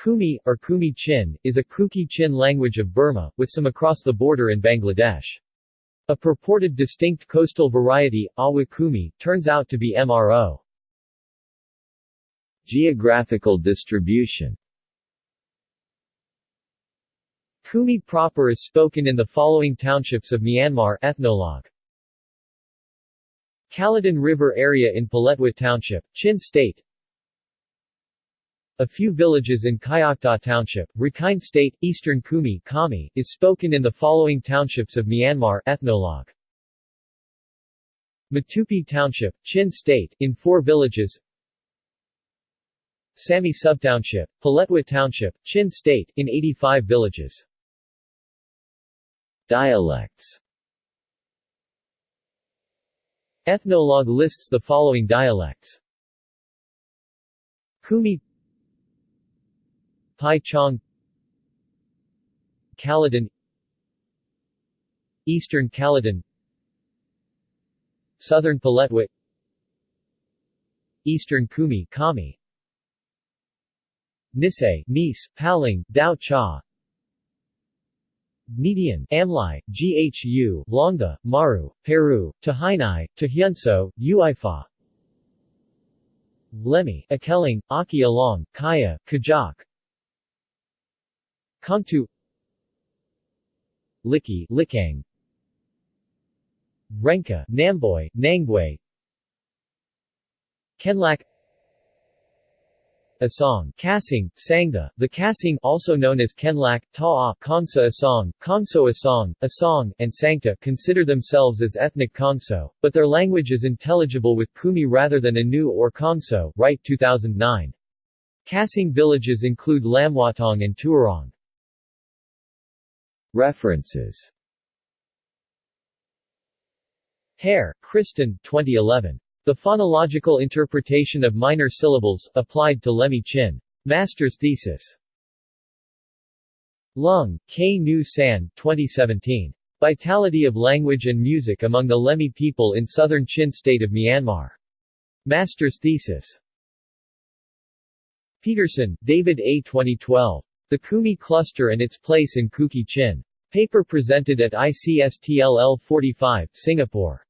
Kumi, or Kumi Chin, is a Kuki Chin language of Burma, with some across the border in Bangladesh. A purported distinct coastal variety, Awa Kumi, turns out to be MRO. Geographical distribution Kumi proper is spoken in the following townships of Myanmar ethnologue. Kaladan River area in Paletwa Township, Chin State a few villages in Kyauktaw Township, Rakhine State, Eastern Kumi Kami, is spoken in the following townships of Myanmar ethnologue. Matupi Township, Chin State, in four villages Sami Subtownship, Paletwa Township, Chin State, in 85 villages. Dialects Ethnologue lists the following dialects. Kumi Pai Chong Kaladan Eastern Kaladan Southern Paletwa Eastern Kumi Kami Nisei, Nis, Paling, Dao Cha Median, Amlai, Ghu, Longda, Maru, Peru, Tahainai, Tahyunso, Uifa Lemi, Akeling, Aki Along, Kaya, Kajak Kongtu Liki, Likang Renka, Namboy, Nangway Kenlak. Asong, Kasing, Sangda, the Kasing also known as Kenlak, Ta'a, Kongsa Asong, Kongso Asong, Asong, and Sangta consider themselves as ethnic Kongso, but their language is intelligible with Kumi rather than Anu or Kongso, Wright 2009. Kasing villages include Lamwatong and Tuarong. References Hare, Kristen 2011. The Phonological Interpretation of Minor Syllables, Applied to Lemi Chin. Master's Thesis. Lung, K. Nu San 2017. Vitality of Language and Music Among the Lemhi People in Southern Chin State of Myanmar. Master's Thesis. Peterson, David A. 2012. The Kumi Cluster and its Place in Kuki Chin. Paper presented at ICSTLL 45, Singapore.